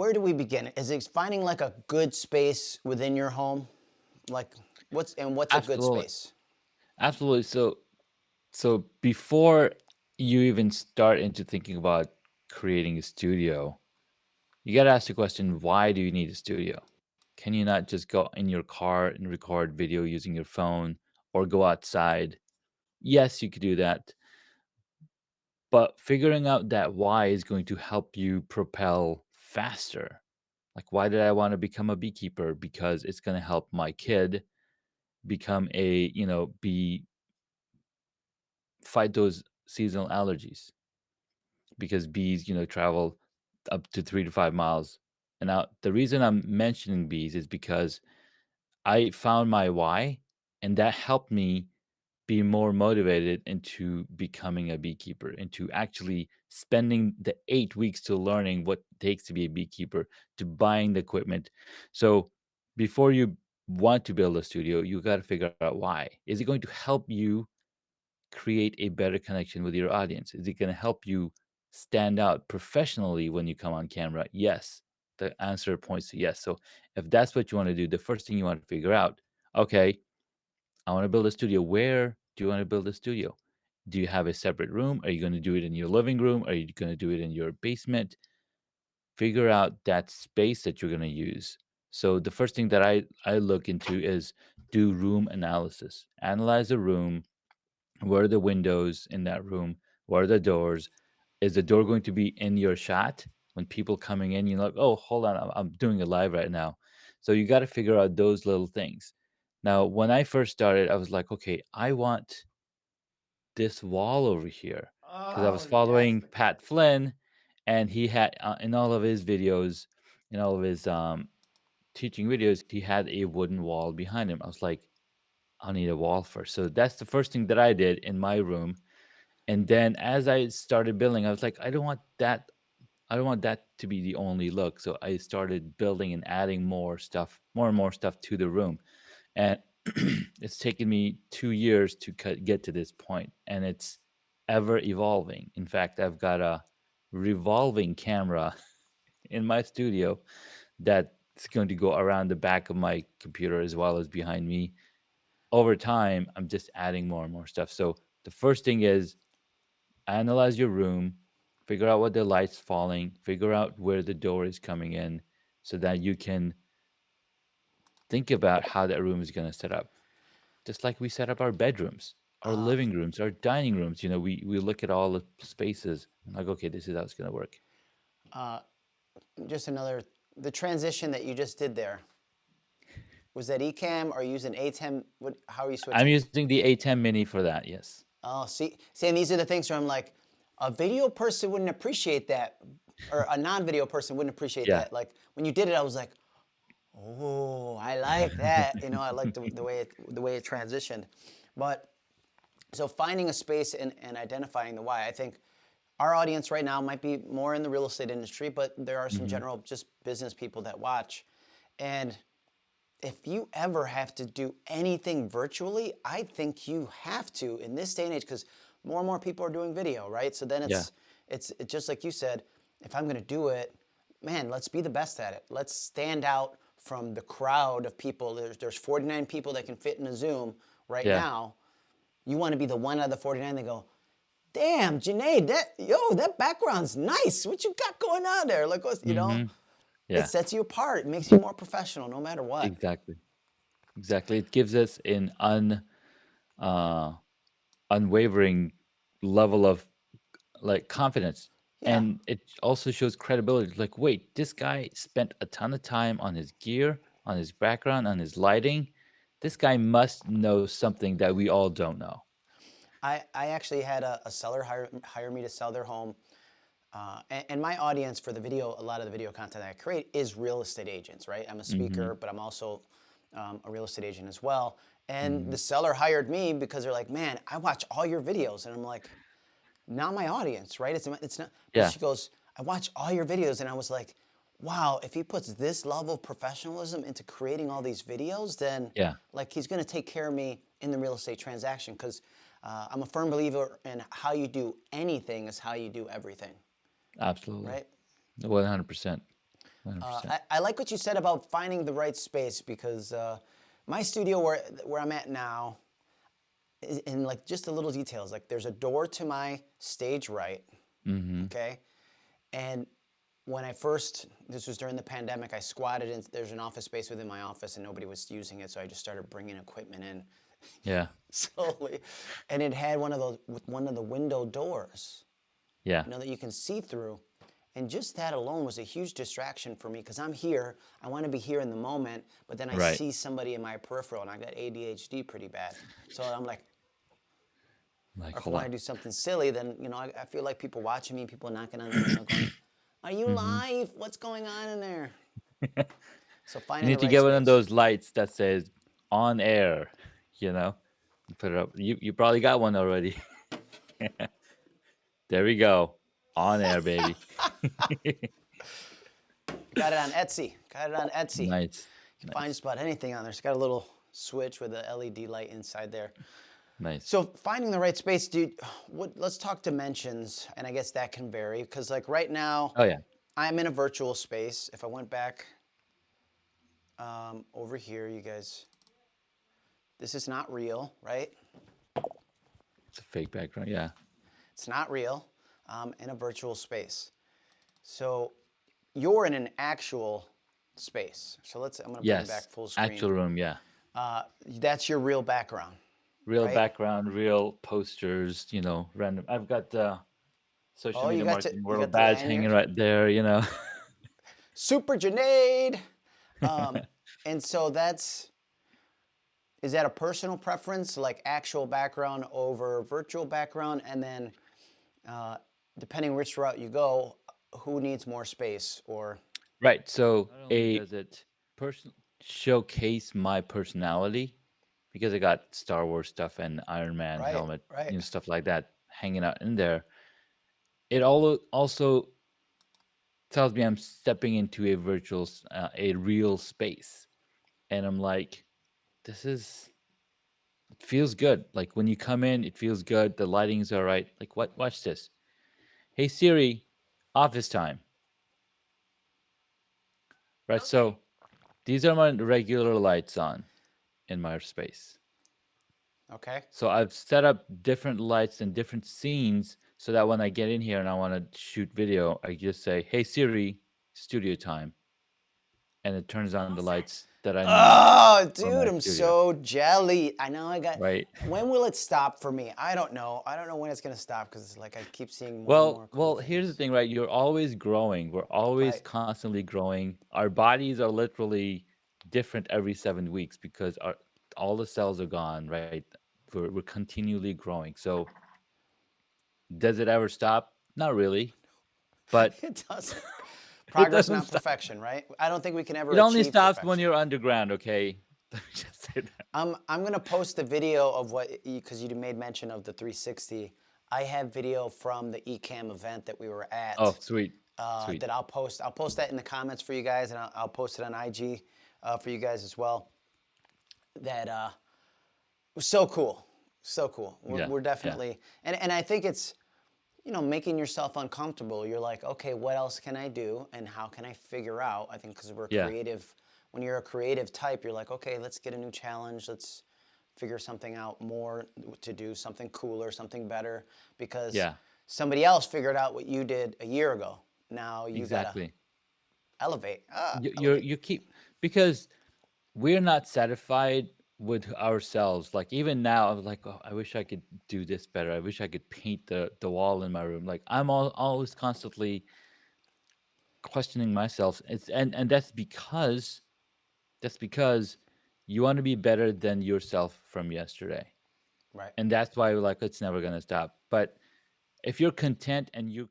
Where do we begin? Is it finding like a good space within your home? Like what's and what's a good space? Absolutely. So so before you even start into thinking about creating a studio, you got to ask the question, why do you need a studio? Can you not just go in your car and record video using your phone or go outside? Yes, you could do that. But figuring out that why is going to help you propel faster. Like, why did I want to become a beekeeper? Because it's going to help my kid become a, you know, be fight those seasonal allergies because bees, you know, travel up to three to five miles. And now the reason I'm mentioning bees is because I found my why, and that helped me be more motivated into becoming a beekeeper, into actually spending the eight weeks to learning what it takes to be a beekeeper, to buying the equipment. So before you want to build a studio, you got to figure out why. Is it going to help you create a better connection with your audience? Is it going to help you stand out professionally when you come on camera? Yes. The answer points to yes. So if that's what you want to do, the first thing you want to figure out, okay, I want to build a studio. Where do you want to build a studio? Do you have a separate room? Are you going to do it in your living room? Are you going to do it in your basement? Figure out that space that you're going to use. So the first thing that I I look into is do room analysis. Analyze the room, Where are the windows in that room? What are the doors? Is the door going to be in your shot when people coming in? You're like, oh, hold on, I'm, I'm doing a live right now. So you got to figure out those little things. Now, when I first started, I was like, okay, I want this wall over here because I was Oh, yes. following Pat Flynn, and he had uh, in all of his videos, in all of his um, teaching videos, he had a wooden wall behind him. I was like, I need a wall first. So that's the first thing that I did in my room and then as I started building, I was like, I don't want that. I don't want that to be the only look. So I started building and adding more stuff, more and more stuff to the room. And it's taken me two years to get to this point, and it's ever evolving. In fact, I've got a revolving camera in my studio that's going to go around the back of my computer as well as behind me. Over time, I'm just adding more and more stuff. So the first thing is analyze your room, figure out what the light's falling, figure out where the door is coming in so that you can think about how that room is going to set up. Just like we set up our bedrooms, our Uh, living rooms, our dining rooms, you know, we we look at all the spaces and like, okay, this is how it's going to work. uh, just another, the transition that you just did there, was that Ecamm or using ATEM? What, how are you switching? I'm switching? using the ATEM Mini for that. Yes. Oh, see, see, and these are the things where I'm like, a video person wouldn't appreciate that, or a non-video person wouldn't appreciate Yeah. that. Like when you did it, I was like, oh, I like that. You know, I like the, the way it, the way it transitioned. But so finding a space and, and identifying the why, I think our audience right now might be more in the real estate industry, but there are some hmm general just business people that watch. And if you ever have to do anything virtually, I think you have to in this day and age because more and more people are doing video, right? So then Yeah. it's it's it's just like you said, if I'm gonna do it, man, let's be the best at it. Let's stand out from the crowd of people. There's there's 49 people that can fit in a Zoom right Yeah. now. You want to be the one out of the 49 that go, damn, Janae, that yo, that background's nice. What you got going on there? Like, what's, you know, hmm it Yeah. sets you apart. It makes you more professional, no matter what. Exactly. Exactly. It gives us an un uh unwavering level of like confidence Yeah. and it also shows credibility like wait this guy spent a ton of time on his gear on his background on his lighting this guy must know something that we all don't know I, I actually had a, a seller hire, hire me to sell their home. Uh, and, and my audience for the video, a lot of the video content that I create is real estate agents, right? I'm a hmm speaker, but I'm also um, a real estate agent as well. And hmm the seller hired me because they're like, man, I watch all your videos. And I'm like, not my audience, right? It's, it's not, but yeah she goes, I watch all your videos. And I was like, wow, if he puts this level of professionalism into creating all these videos, then yeah like he's going to take care of me in the real estate transaction. Cause uh, I'm a firm believer in how you do anything is how you do everything, absolutely right? 100% Uh, 100%. I, I like what you said about finding the right space because uh, my studio where where I'm at now, in like just the little details. Like there's a door to my stage right, hmm okay, and when I first this was during the pandemic, I squatted in. There's an office space within my office and nobody was using it, so I just started bringing equipment in Yeah. slowly, and it had one of those with one of the window doors. Yeah. you know, that you can see through. And just that alone was a huge distraction for me because I'm here, I want to be here in the moment, but then I Right. see somebody in my peripheral and I got ADHD pretty bad. So I'm like, Like, if I want to do something silly, then, you know, I, I feel like people watching me, people knocking on the window going, Are you Mm-hmm. live? What's going on in there? So finally, You need to right get one of those lights that says on air, you know? Put it up. You, you probably got one already. there we go. On air, baby. Got it on Etsy. Got it on Etsy. nice. You can find just about anything on there. It's got a little switch with a LED light inside there. Nice. So finding the right space, dude. What? Let's talk dimensions, and I guess that can vary because, like, right now, oh, yeah. I'm in a virtual space. If I went back um, over here, you guys, this is not real, right? It's a fake background. Yeah. It's not real. Um, in a virtual space. So you're in an actual space. So let's. I'm gonna bring Yes. it back full screen. Actual room. Yeah. Uh, that's your real background. Real Right. background, real posters, you know, random. I've got the social Oh, media got to- marketing world badge hanging right there, you know. Super Junaid. Um, and so that's is that a personal preference, like actual background over virtual background, and then uh, depending which route you go, who needs more space or Right. So a does it person showcase my personality because I got Star Wars stuff and Iron Man Right, helmet, right. you know, stuff like that hanging out in there. It all also tells me I'm stepping into a virtual, uh, a real space, and I'm like, this is. It feels good. Like when you come in, it feels good. The lighting's all right. Like what? Watch this. Hey Siri, office time. Right. So these are my regular lights on in my space. okay? So I've set up different lights and different scenes so that when I get in here and I want to shoot video, I just say, "Hey Siri, studio time," and it turns on the lights that I. Oh, dude, I'm studio. so jelly. I know I got. Right. When will it stop for me? I don't know. I don't know when it's gonna stop because it's like I keep seeing more and Well, more. well, here's the thing, right? You're always growing. We're always Right. constantly growing. Our bodies are literally different every seven weeks because our all the cells are gone, right? We're, we're continually growing. So, does it ever stop? Not really, but It doesn't. Progress, doesn't stop. perfection, right? I don't think we can ever. it only stops when you're underground. Okay, let me just say that. I'm I'm gonna post the video of what because you made mention of the 360. I have video from the Ecamm event that we were at. Oh, sweet, uh, sweet. that I'll post. I'll post that in the comments for you guys, and I'll, I'll post it on IG uh, for you guys as well. That uh, was so cool, so cool. We're, Yeah, we're yeah. definitely, and and I think it's, you know, making yourself uncomfortable. You're like, okay, what else can I do, and how can I figure out? I think because we're Yeah. creative. When you're a creative type, you're like, okay, let's get a new challenge. Let's figure something out more to do, something cooler, something better, because Yeah. somebody else figured out what you did a year ago. Now you gotta elevate. Ah, you, you're you keep because we're not satisfied with ourselves like even now i'm like oh, i wish i could do this better. I wish i could paint the the wall in my room. Like i'm all, always constantly questioning myself. It's and and that's because that's because you want to be better than yourself from yesterday. Right. and that's why we're like it's never going to stop. But if you're content and you